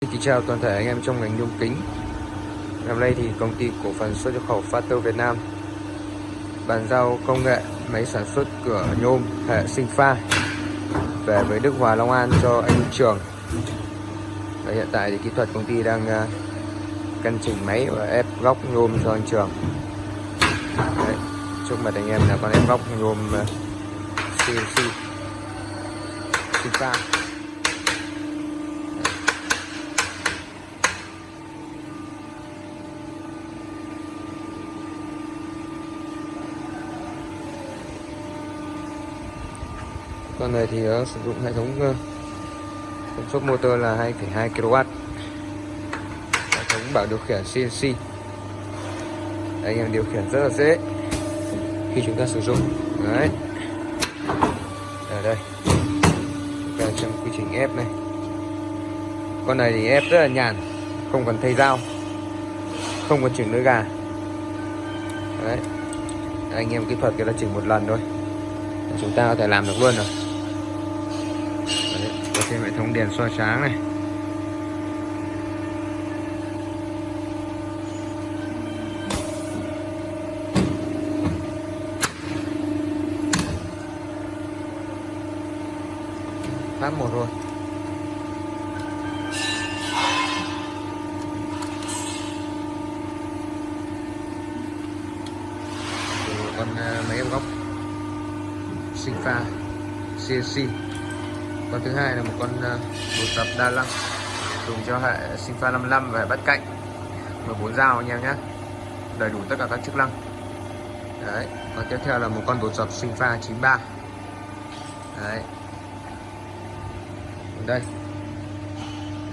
Xin chào toàn thể anh em trong ngành nhôm kính. Năm nay thì công ty cổ phần xuất nhập khẩu Factor Việt Nam bàn giao công nghệ máy sản xuất cửa nhôm hệ sinh pha về với Đức Hòa Long An cho anh Trường. Và hiện tại thì kỹ thuật công ty đang à, căn chỉnh máy và ép góc nhôm cho anh Trường. Đấy, trước mặt anh em là con ép góc nhôm CNC sinh pha. Con này thì nó sử dụng hệ thống ờ, công suất motor là 2,2 kW hệ thống bảo điều khiển CNC anh em điều khiển rất là dễ khi chúng ta sử dụng. Đấy. Ở đây. Và trong quy trình ép này. Con này thì ép rất là nhàn không cần thay dao không cần chỉnh lưỡi gà. Đấy. Anh em kỹ thuật cái là chỉnh một lần thôi chúng ta có thể làm được luôn rồi thêm hệ thống đèn soi sáng này. Phát một rồi. Con ờ, máy em góc? Sinh pha CNC con thứ hai là một con ờ, bột tập đa lăng dùng cho hệ sinh pha 55 và bắt cạnh. 14 dao anh em nhé. Đầy đủ tất cả các chức năng. Đấy và tiếp theo là một con bột dập sinh pha 93 đấy. Đây.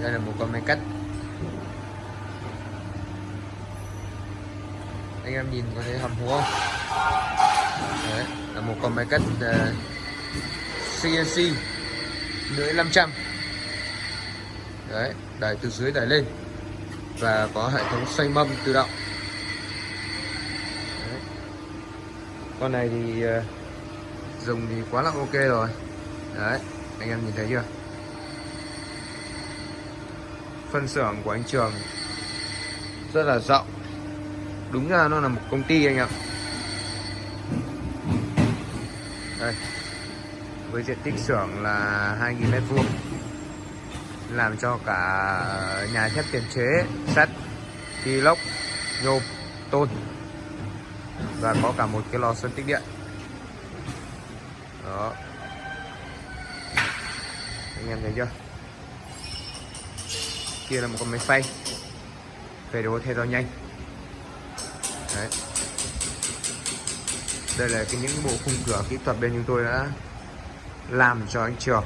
Đây là một con máy cắt. Anh em nhìn có thấy hầm hố không? Đấy là một con máy cắt ờ, uh, CNC lưỡi 500 đấy, đẩy từ dưới đẩy lên. Và có hệ thống xoay mâm tự động. Đấy. con này thì ờ, dùng thì quá là ok rồi. Đấy, anh em nhìn thấy chưa? Phân xưởng của anh Trường rất là rộng. Đúng ra nó là một công ty anh ạ. Đây với diện tích xưởng là 2.000 mét vuông, làm cho cả nhà thép tiền chế, sắt inox nhôm, tôn và có cả một cái lò sơn tích điện. Đó. Anh em thấy chưa? Kia là một con máy phay. Về đồ theo dao nhanh. Đấy. Đây là cái những bộ khung cửa kỹ thuật bên chúng tôi đã làm cho anh Trường.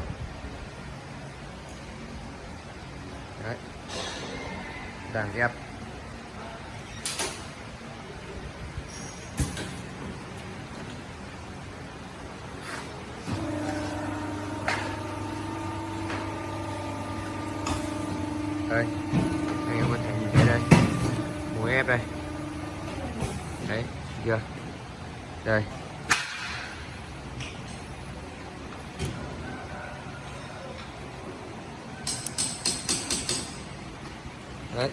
Đấy. đang ghép đây. Anh em có thể nhìn thấy đây. Mũi ép đây. Đấy, chưa? Đây. Đấy.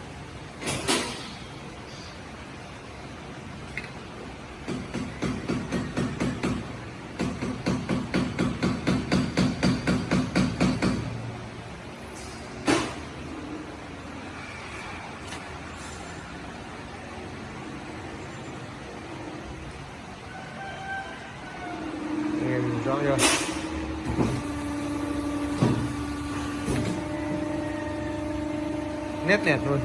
Em rõ chưa? Nét đẹp luôn.